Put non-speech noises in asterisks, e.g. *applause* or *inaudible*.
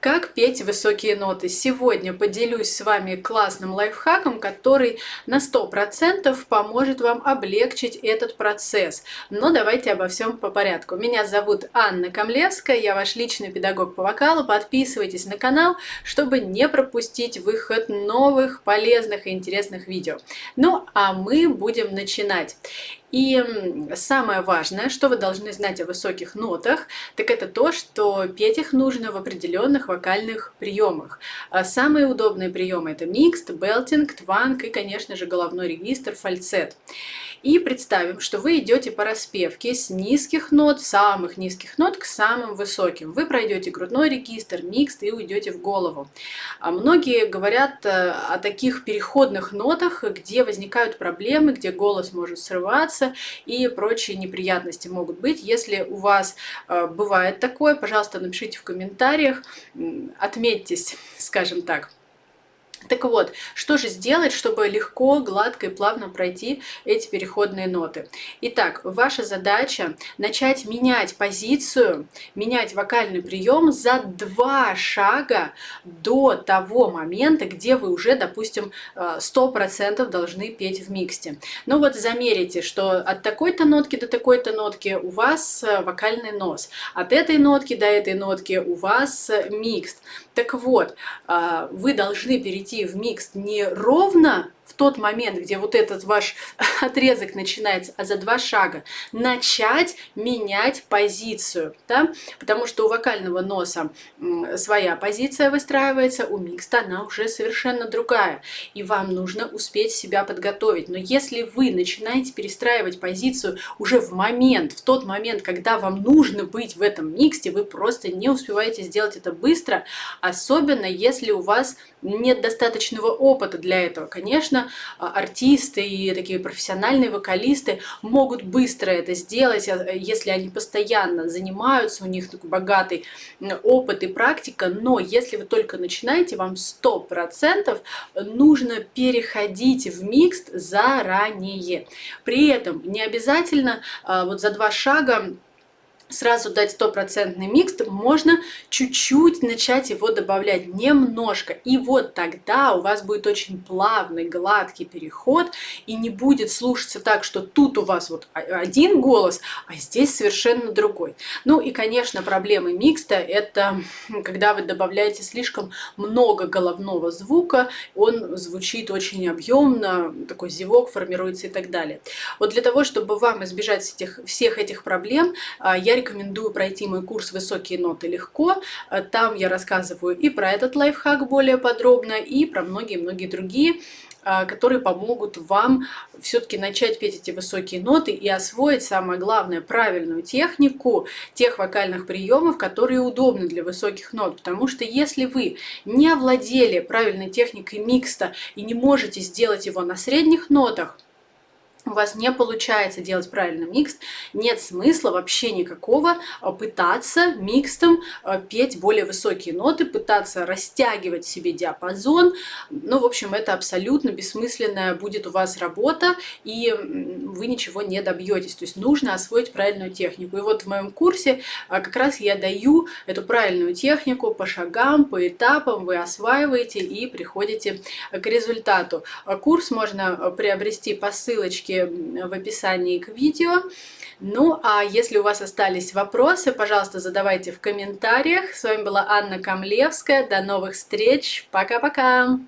Как петь высокие ноты? Сегодня поделюсь с вами классным лайфхаком, который на 100% поможет вам облегчить этот процесс. Но давайте обо всем по порядку. Меня зовут Анна Камлевская, я ваш личный педагог по вокалу. Подписывайтесь на канал, чтобы не пропустить выход новых, полезных и интересных видео. Ну, а мы будем начинать. И самое важное, что вы должны знать о высоких нотах, так это то, что петь их нужно в определенных вокальных приемах. А самые удобные приемы это микст, белтинг, тванг и, конечно же, головной регистр, фальцет. И представим, что вы идете по распевке с низких нот, самых низких нот к самым высоким. Вы пройдете грудной регистр, микст и уйдете в голову. А многие говорят э, о таких переходных нотах, где возникают проблемы, где голос может срываться и прочие неприятности могут быть. Если у вас э, бывает такое, пожалуйста, напишите в комментариях, отметьтесь, скажем так. Так вот, что же сделать, чтобы легко, гладко и плавно пройти эти переходные ноты? Итак, ваша задача начать менять позицию, менять вокальный прием за два шага до того момента, где вы уже, допустим, 100% должны петь в миксте. Ну вот замерите, что от такой-то нотки до такой-то нотки у вас э, вокальный нос, от этой нотки до этой нотки у вас микст. Так вот, вы должны перейти в микс не ровно в тот момент, где вот этот ваш *laughs* отрезок начинается, а за два шага начать менять позицию, да? потому что у вокального носа своя позиция выстраивается, у микста она уже совершенно другая, и вам нужно успеть себя подготовить. Но если вы начинаете перестраивать позицию уже в момент, в тот момент, когда вам нужно быть в этом миксте, вы просто не успеваете сделать это быстро, особенно если у вас нет достаточного опыта для этого. Конечно, конечно, а, артисты и такие профессиональные вокалисты могут быстро это сделать, а, если они постоянно занимаются, у них такой богатый опыт и практика, но если вы только начинаете, вам 100% нужно переходить в микс заранее. При этом не обязательно а, вот за два шага сразу дать стопроцентный микс, можно чуть-чуть начать его добавлять, немножко. И вот тогда у вас будет очень плавный, гладкий переход, и не будет слушаться так, что тут у вас вот один голос, а здесь совершенно другой. Ну и, конечно, проблемы микста – это когда вы добавляете слишком много головного звука, он звучит очень объемно, такой зевок формируется и так далее. Вот для того, чтобы вам избежать этих, всех этих проблем, а, я рекомендую пройти мой курс «Высокие ноты легко». Э, там я рассказываю и про этот лайфхак более подробно, и про многие-многие другие э, которые помогут вам все-таки начать петь эти высокие ноты и освоить, самое главное, правильную технику тех вокальных приемов, которые удобны для высоких нот. Потому что если вы не овладели правильной техникой микста и не можете сделать его на средних нотах, у вас не получается делать правильный микс, нет смысла вообще никакого а, пытаться микстом а, петь более высокие ноты, пытаться растягивать себе диапазон. Ну, в общем, это абсолютно бессмысленная будет у вас работа, и вы ничего не добьетесь. То есть нужно освоить правильную технику. И вот в моем курсе а, как раз я даю эту правильную технику по шагам, по этапам, вы осваиваете и приходите к результату. Курс можно приобрести по ссылочке ссылочки в описании к видео. Ну, а если у вас остались вопросы, пожалуйста, задавайте в комментариях. С вами была Анна Камлевская. До новых встреч. Пока-пока!